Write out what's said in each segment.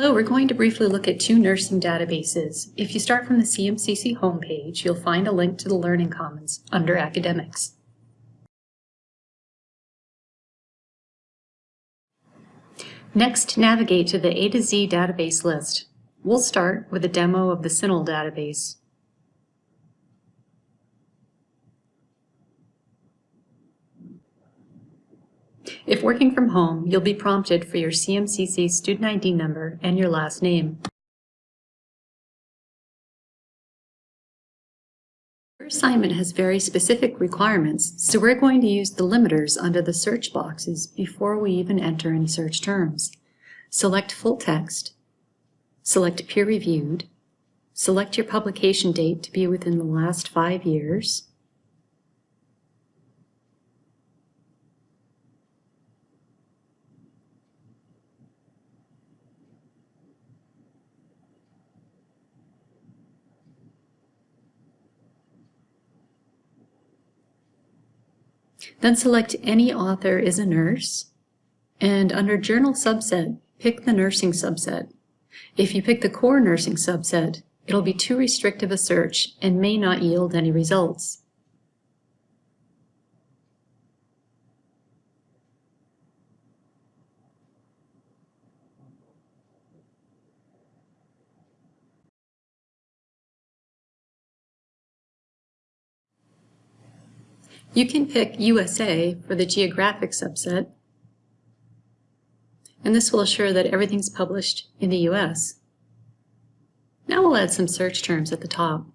Hello, we're going to briefly look at two nursing databases. If you start from the CMCC homepage, you'll find a link to the Learning Commons under Academics. Next, navigate to the A to Z database list. We'll start with a demo of the CINAHL database. If working from home, you'll be prompted for your CMCC student ID number and your last name. Your assignment has very specific requirements, so we're going to use the limiters under the search boxes before we even enter any search terms. Select full text, select peer-reviewed, select your publication date to be within the last five years, Then select any author is a nurse, and under Journal Subset, pick the nursing subset. If you pick the core nursing subset, it'll be too restrictive a search and may not yield any results. You can pick USA for the geographic subset, and this will assure that everything's published in the US. Now we'll add some search terms at the top.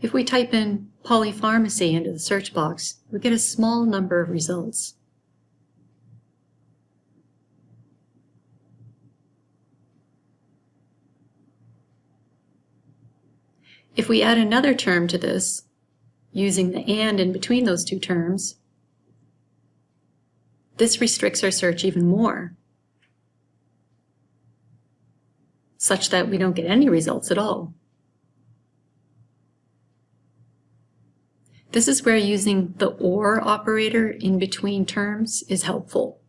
If we type in polypharmacy into the search box, we get a small number of results. If we add another term to this, using the and in between those two terms, this restricts our search even more, such that we don't get any results at all. This is where using the OR operator in between terms is helpful.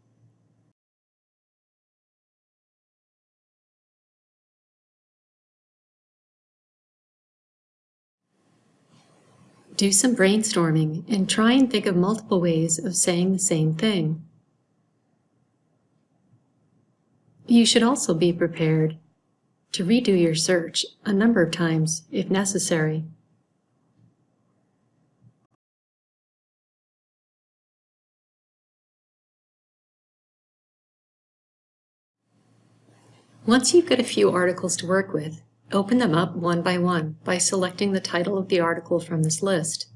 Do some brainstorming and try and think of multiple ways of saying the same thing. You should also be prepared to redo your search a number of times if necessary. Once you've got a few articles to work with, Open them up one by one by selecting the title of the article from this list.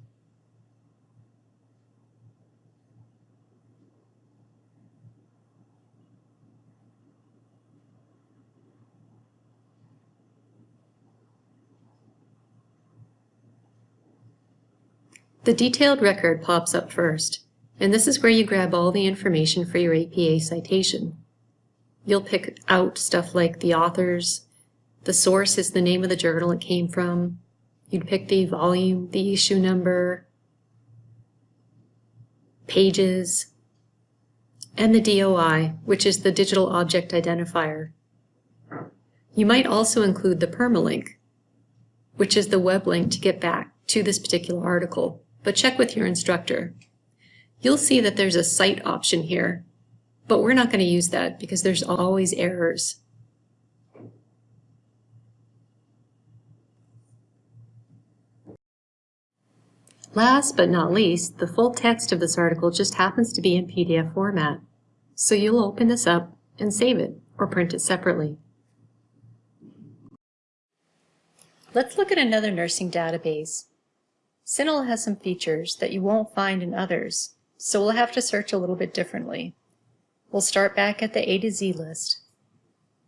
The detailed record pops up first, and this is where you grab all the information for your APA citation. You'll pick out stuff like the authors, the source is the name of the journal it came from. You'd pick the volume, the issue number, pages, and the DOI, which is the Digital Object Identifier. You might also include the permalink, which is the web link to get back to this particular article, but check with your instructor. You'll see that there's a cite option here, but we're not going to use that because there's always errors. Last but not least, the full text of this article just happens to be in PDF format. So you'll open this up and save it or print it separately. Let's look at another nursing database. CINAHL has some features that you won't find in others, so we'll have to search a little bit differently. We'll start back at the A to Z list,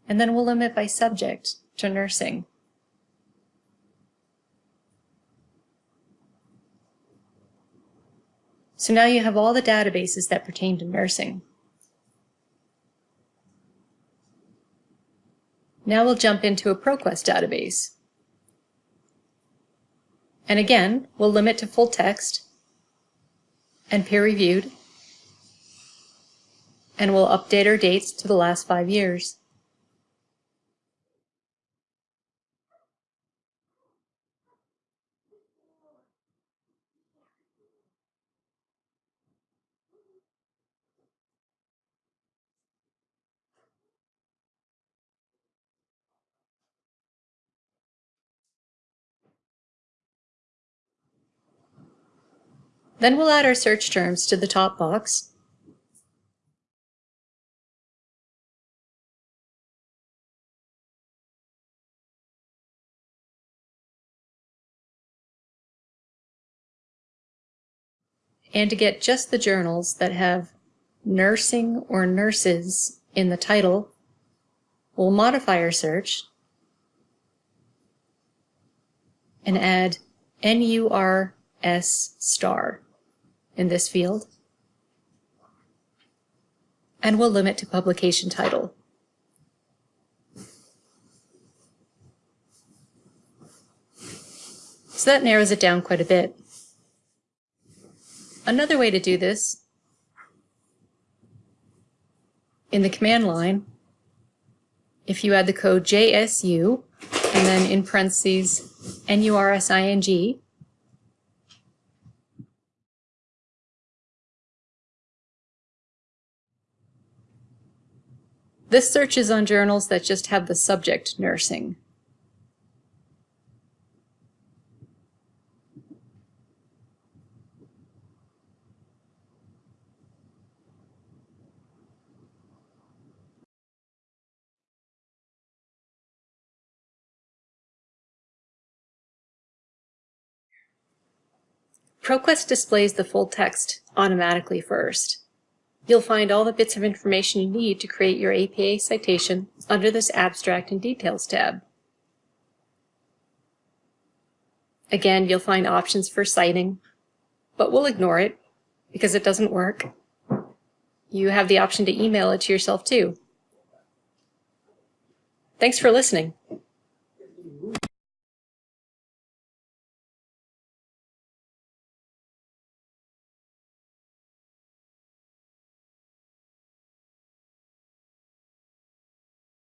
and then we'll limit by subject to nursing. So now you have all the databases that pertain to nursing. Now we'll jump into a ProQuest database. And again, we'll limit to full text and peer-reviewed, and we'll update our dates to the last five years. Then we'll add our search terms to the top box. And to get just the journals that have nursing or nurses in the title, we'll modify our search and add NURS star in this field. And we'll limit to publication title. So that narrows it down quite a bit. Another way to do this in the command line, if you add the code JSU and then in parentheses NURSING, This searches on journals that just have the subject nursing. ProQuest displays the full text automatically first. You'll find all the bits of information you need to create your APA citation under this Abstract and Details tab. Again, you'll find options for citing, but we'll ignore it because it doesn't work. You have the option to email it to yourself too. Thanks for listening.